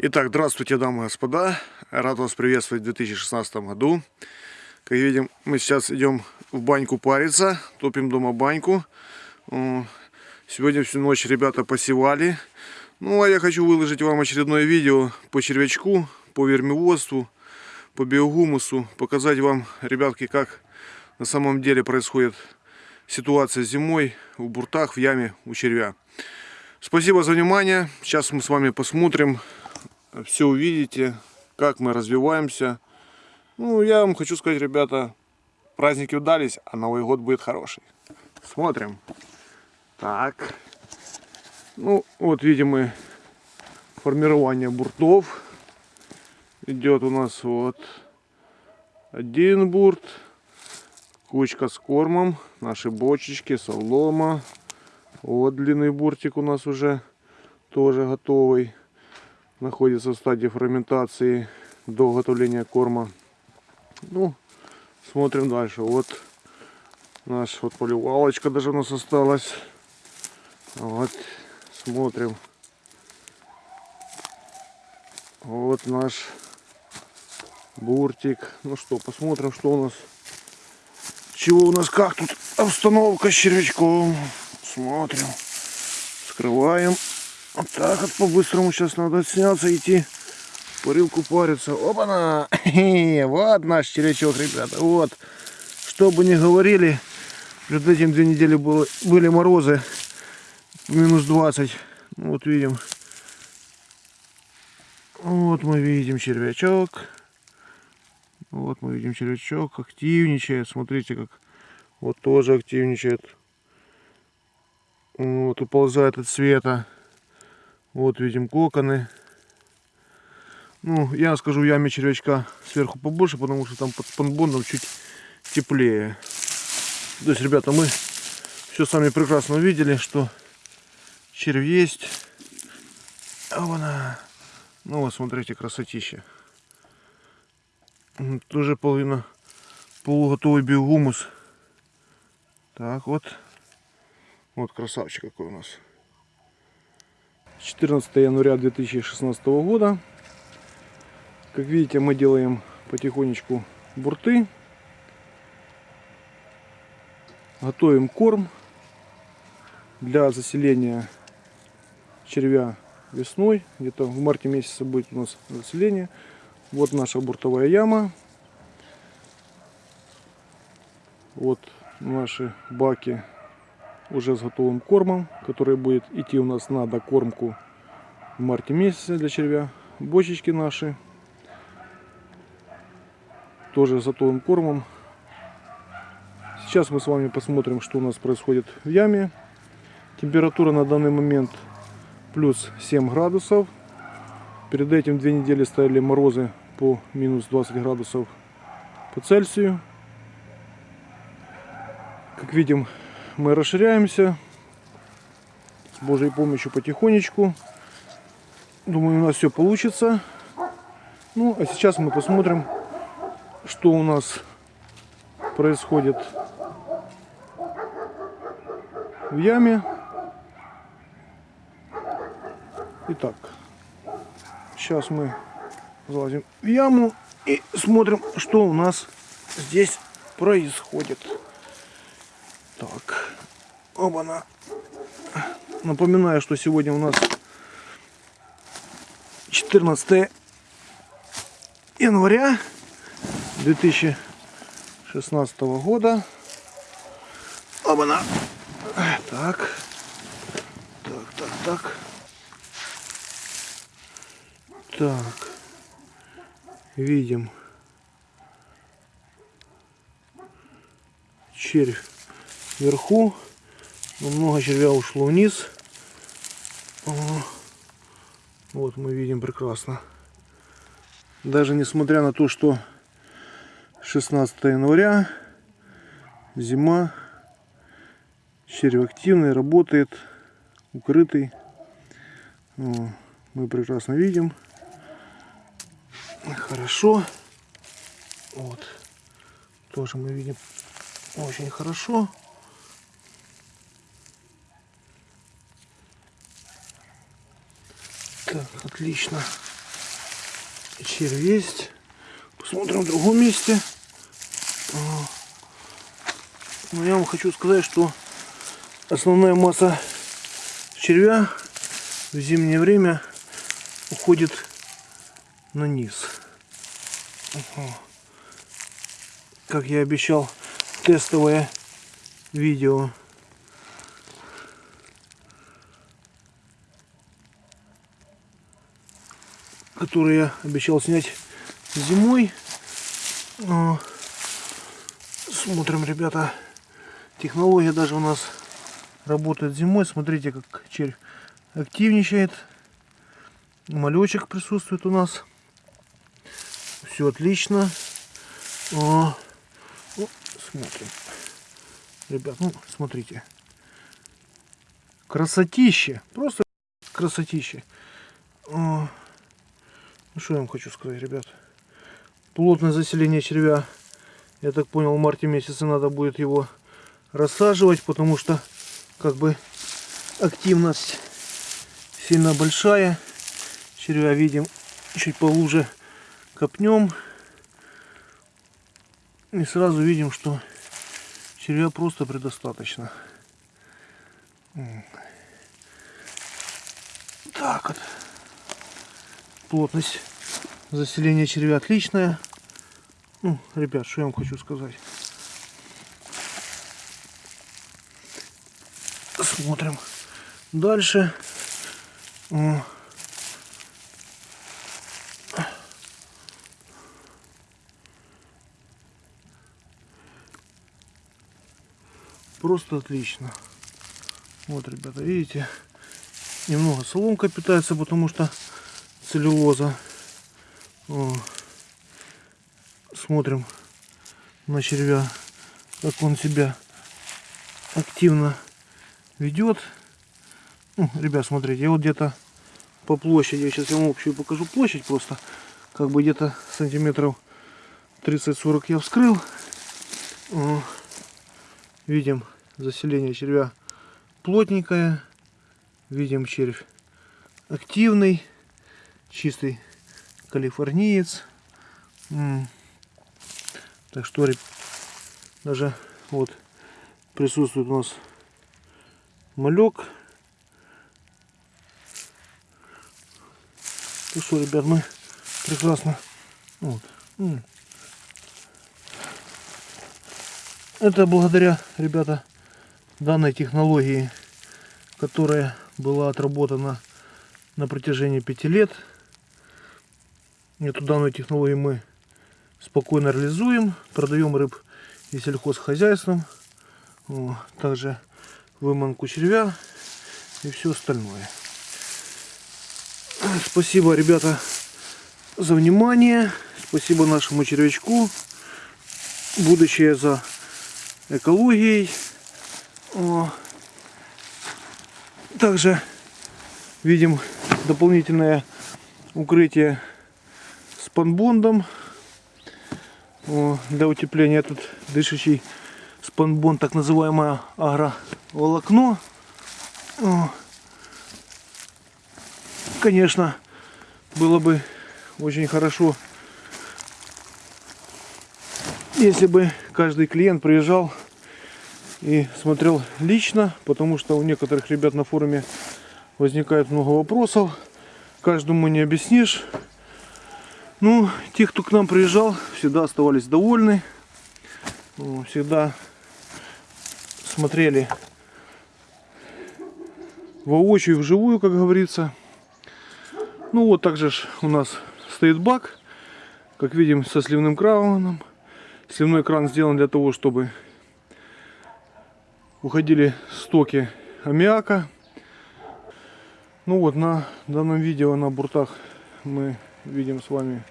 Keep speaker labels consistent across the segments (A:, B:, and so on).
A: Итак, здравствуйте, дамы и господа. Рад вас приветствовать в 2016 году. Как видим, мы сейчас идем в баньку париться, топим дома баньку. Сегодня всю ночь ребята посевали. Ну, а я хочу выложить вам очередное видео по червячку, по вермиводству, по биогумусу. Показать вам, ребятки, как на самом деле происходит ситуация зимой в буртах, в яме у червя. Спасибо за внимание. Сейчас мы с вами посмотрим, все увидите, как мы развиваемся. Ну, я вам хочу сказать, ребята, праздники удались, а Новый год будет хороший. Смотрим. Так. Ну, вот видим мы формирование буртов. Идет у нас вот один бурт, кучка с кормом, наши бочечки, солома. Вот длинный буртик у нас уже тоже готовый. Находится в стадии ферментации до готовления корма. Ну, смотрим дальше. Вот наш вот поливалочка даже у нас осталась. Вот, смотрим. Вот наш буртик. Ну что, посмотрим, что у нас. Чего у нас, как тут обстановка с червячком. Смотрим. Скрываем. Вот так вот по-быстрому сейчас надо сняться, идти парилку париться. Опа-на! Вот наш червячок, ребята. Вот. Что бы ни говорили, перед этим две недели было, были морозы. Минус 20. Ну, вот видим. Вот мы видим червячок. Вот мы видим червячок. Активничает. Смотрите, как вот тоже активничает. Вот, уползает от света. Вот видим коконы. Ну, я скажу, в яме червячка сверху побольше, потому что там под спанбондом чуть теплее. То есть, ребята, мы все сами прекрасно увидели, что червь есть. А она. Ну вот, смотрите, красотища. Тоже половина полуготовый биогумус. Так вот. Вот красавчик какой у нас. 14 января 2016 года. Как видите, мы делаем потихонечку бурты. Готовим корм для заселения червя весной. Где-то в марте месяце будет у нас заселение. Вот наша буртовая яма. Вот наши баки уже с готовым кормом, который будет идти у нас на докормку в марте месяце для червя. Бочечки наши тоже с готовым кормом. Сейчас мы с вами посмотрим, что у нас происходит в яме. Температура на данный момент плюс 7 градусов. Перед этим две недели стояли морозы по минус 20 градусов по Цельсию. Как видим, мы расширяемся с Божьей помощью потихонечку. Думаю, у нас все получится. Ну, а сейчас мы посмотрим, что у нас происходит в яме. Итак, сейчас мы залазим в яму и смотрим, что у нас здесь происходит. Оба-на. Напоминаю, что сегодня у нас 14 января 2016 года. Оба-на. Так. Так, так, так. Так. Видим. Червь вверху. Много червя ушло вниз. Вот мы видим прекрасно. Даже несмотря на то, что 16 января, зима, червь активный, работает, укрытый. Мы прекрасно видим. Хорошо. Вот. Тоже мы видим очень хорошо. Так, отлично. червь есть. Посмотрим в другом месте. Но я вам хочу сказать, что основная масса червя в зимнее время уходит на низ. Как я обещал, тестовое видео. Которое я обещал снять зимой. А, смотрим, ребята. Технология даже у нас работает зимой. Смотрите, как червь активничает. Малечек присутствует у нас. Все отлично. О, о, смотрим. Ребят, ну смотрите. Красотище. Просто красотище. О, ну что я вам хочу сказать, ребят. Плотное заселение червя. Я так понял, в марте месяце надо будет его рассаживать, потому что как бы активность сильно большая. Червя видим чуть полуже копнем. И сразу видим, что червя просто предостаточно. Так вот. Плотность заселения червя отличная. Ну, ребят, что я вам хочу сказать. Смотрим дальше. Просто отлично. Вот, ребята, видите, немного соломка питается, потому что целлюлоза. Смотрим на червя, как он себя активно ведет. Ну, ребят, смотрите, я вот где-то по площади, я сейчас вам общую покажу площадь просто, как бы где-то сантиметров 30-40 я вскрыл. Видим заселение червя плотненькое, видим червь активный, чистый калифорниец. Так что даже вот присутствует у нас малек. Ну что, ребят, мы прекрасно. Вот. Это благодаря, ребята, данной технологии, которая была отработана на протяжении пяти лет. Эту данную технологию мы спокойно реализуем, продаем рыб и сельхозхозяйством. Также выманку червя и все остальное. Спасибо, ребята, за внимание. Спасибо нашему червячку. Будущее за экологией. Также видим дополнительное укрытие с панбондом. Для утепления тут дышащий спанбонд, так называемое агроволокно. Конечно, было бы очень хорошо, если бы каждый клиент приезжал и смотрел лично, потому что у некоторых ребят на форуме возникает много вопросов. Каждому не объяснишь. Ну, те, кто к нам приезжал, всегда оставались довольны. Всегда смотрели воочию, вживую, как говорится. Ну вот также у нас стоит бак, как видим, со сливным краном. Сливной кран сделан для того, чтобы уходили стоки аммиака. Ну вот на данном видео на буртах мы видим с вами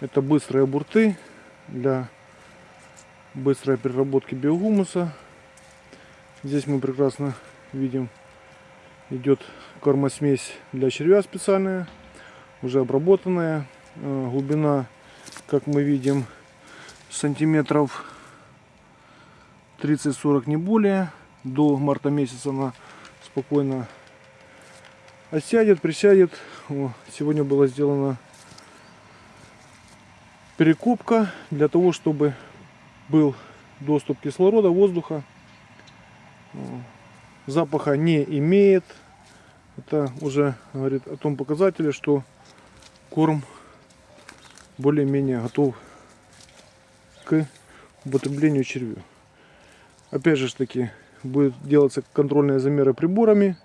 A: это быстрые бурты для быстрой переработки биогумуса. Здесь мы прекрасно видим идет кормосмесь для червя специальная, уже обработанная. Э, глубина, как мы видим, сантиметров 30-40 не более. До марта месяца она спокойно осядет, присядет. Сегодня было сделано перекупка для того, чтобы был доступ кислорода, воздуха. Запаха не имеет. Это уже говорит о том показателе, что корм более-менее готов к употреблению червю. Опять же таки будет делаться контрольные замеры приборами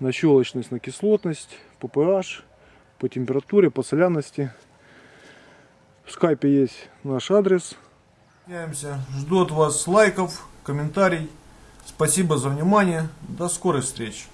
A: на щелочность, на кислотность, по pH, по температуре, по соляности. В скайпе есть наш адрес. Жду от вас лайков, комментариев. Спасибо за внимание. До скорой встречи.